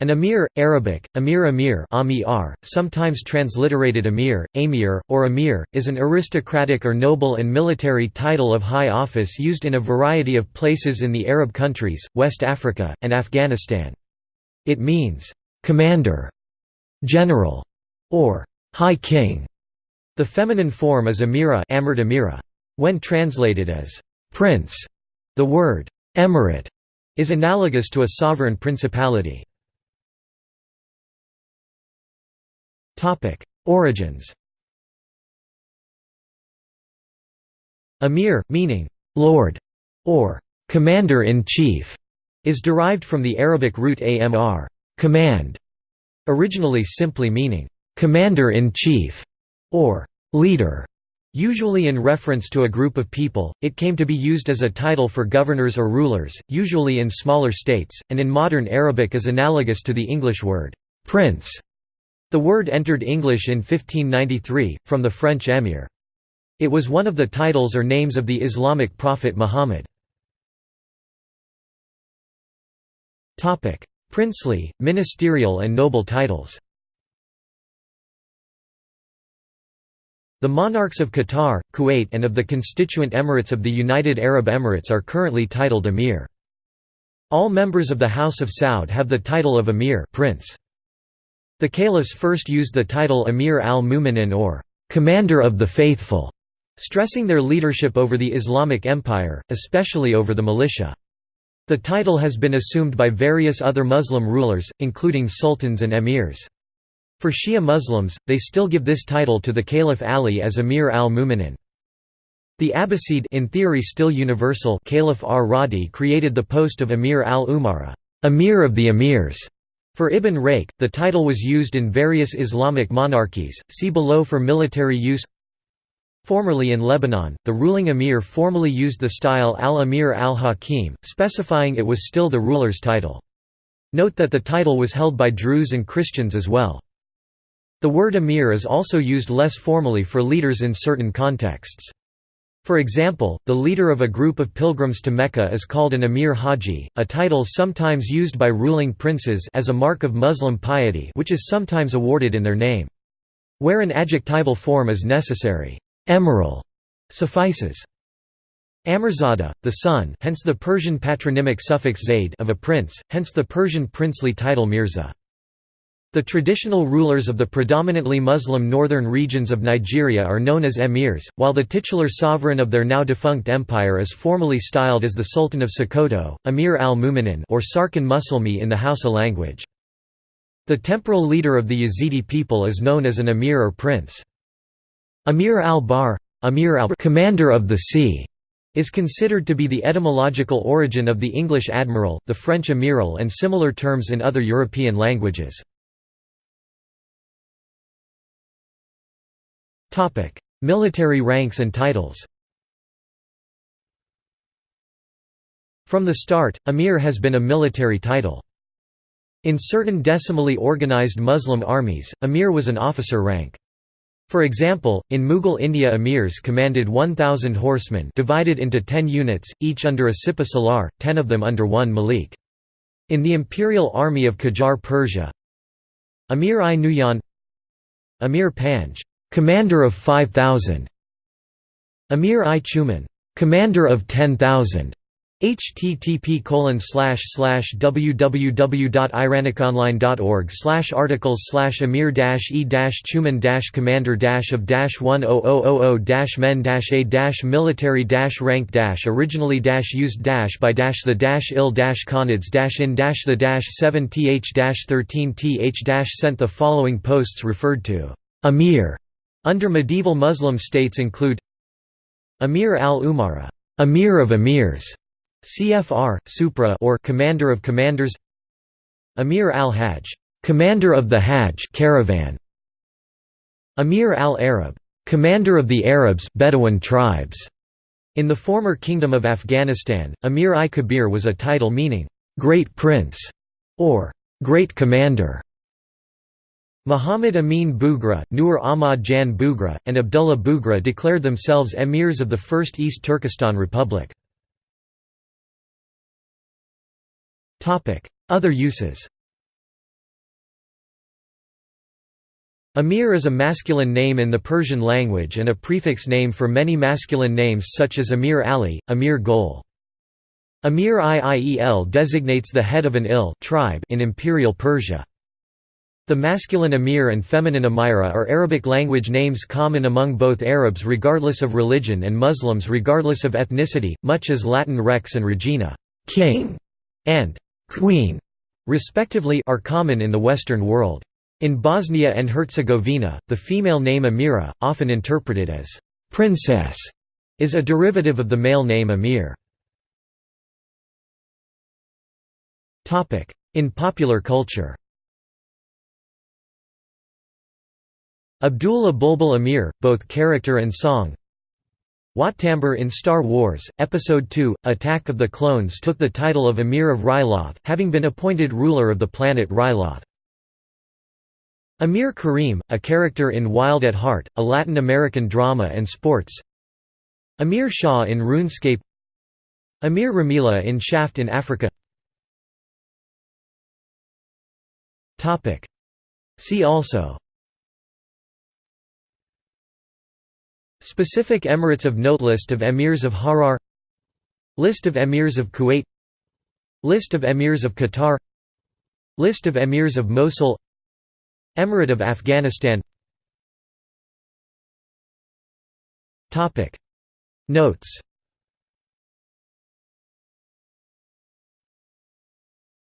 An emir, Arabic, emir emir amir, sometimes transliterated emir, amir, or emir, is an aristocratic or noble and military title of high office used in a variety of places in the Arab countries, West Africa, and Afghanistan. It means, "'commander", "'general", or "'high king'". The feminine form is emira, amira. When translated as, "'prince'", the word, "'emirate' is analogous to a sovereign principality. Topic: Origins. Amir, meaning lord or commander-in-chief, is derived from the Arabic root amr, command, originally simply meaning commander-in-chief or leader. Usually in reference to a group of people, it came to be used as a title for governors or rulers, usually in smaller states, and in modern Arabic is analogous to the English word prince. The word entered English in 1593, from the French emir. It was one of the titles or names of the Islamic prophet Muhammad. Princely, ministerial and noble titles The monarchs of Qatar, Kuwait and of the constituent emirates of the United Arab Emirates are currently titled emir. All members of the House of Saud have the title of emir prince. The caliphs first used the title Emir al-Mu'minin or «commander of the faithful», stressing their leadership over the Islamic Empire, especially over the militia. The title has been assumed by various other Muslim rulers, including sultans and emirs. For Shia Muslims, they still give this title to the Caliph Ali as Emir al-Mu'minin. The Abbasid in theory still universal Caliph ar-Radi created the post of Emir al-Umara, Emir of the Emirs, for Ibn Rayq, the title was used in various Islamic monarchies, see below for military use Formerly in Lebanon, the ruling emir formally used the style al-Amir al-Hakim, specifying it was still the ruler's title. Note that the title was held by Druze and Christians as well. The word emir is also used less formally for leaders in certain contexts. For example, the leader of a group of pilgrims to Mecca is called an emir haji, a title sometimes used by ruling princes as a mark of Muslim piety which is sometimes awarded in their name. Where an adjectival form is necessary, emiral suffices. Amirzada, the son hence the Persian patronymic suffix zaid of a prince, hence the Persian princely title Mirza. The traditional rulers of the predominantly Muslim northern regions of Nigeria are known as emirs, while the titular sovereign of their now defunct empire is formally styled as the Sultan of Sokoto, Emir al-Mu'minin or Sarkin Musulmi in the Hausa language. The temporal leader of the Yazidi people is known as an emir or prince. Emir al-Bahr, Emir al commander of the sea, is considered to be the etymological origin of the English admiral, the French amiral and similar terms in other European languages. Military ranks and titles From the start, Amir has been a military title. In certain decimally organized Muslim armies, Amir was an officer rank. For example, in Mughal India emirs commanded 1,000 horsemen divided into 10 units, each under a Sipa Salar, 10 of them under one Malik. In the imperial army of Qajar Persia Amir-i-Nuyan Amir Panj commander of 5000 Amir I. Chuman. Commander of 10000 http www.iraniconline.org articles amir e chuman commander of 10000 men a military rank originally used by the il khanids in the 7 th 13 th sent the following posts referred to. Amir under medieval Muslim states include Amir al-Umara, Amir of Emirs, CFR, Supra or Commander of Commanders, Amir al-Hajj, Commander of the Hajj caravan, Amir al-Arab, Commander of the Arabs Bedouin tribes. In the former Kingdom of Afghanistan, Amir-i-Kabir was a title meaning, "'Great Prince' or "'Great Commander' Muhammad Amin Bugra, Nur Ahmad Jan Bugra, and Abdullah Bugra declared themselves emirs of the First East Turkestan Republic. Other uses Amir is a masculine name in the Persian language and a prefix name for many masculine names such as Amir Ali, Amir Gol. Amir Iiel designates the head of an il tribe in Imperial Persia. The masculine Amir and feminine Amira are Arabic language names common among both Arabs regardless of religion and Muslims regardless of ethnicity, much as Latin rex and regina king", and queen", respectively are common in the Western world. In Bosnia and Herzegovina, the female name Amira, often interpreted as «princess», is a derivative of the male name Amir. In popular culture Abdullah Bulbul Amir, both character and song. Wat Tambor in Star Wars, Episode II, Attack of the Clones took the title of Emir of Ryloth, having been appointed ruler of the planet Ryloth. Amir Karim, a character in Wild at Heart, a Latin American drama and sports. Amir Shah in RuneScape. Amir Ramila in Shaft in Africa. See also Specific emirates of note List of emirs of Harar List of emirs of Kuwait List of emirs of Qatar List of emirs of Mosul Emirate of Afghanistan. Notes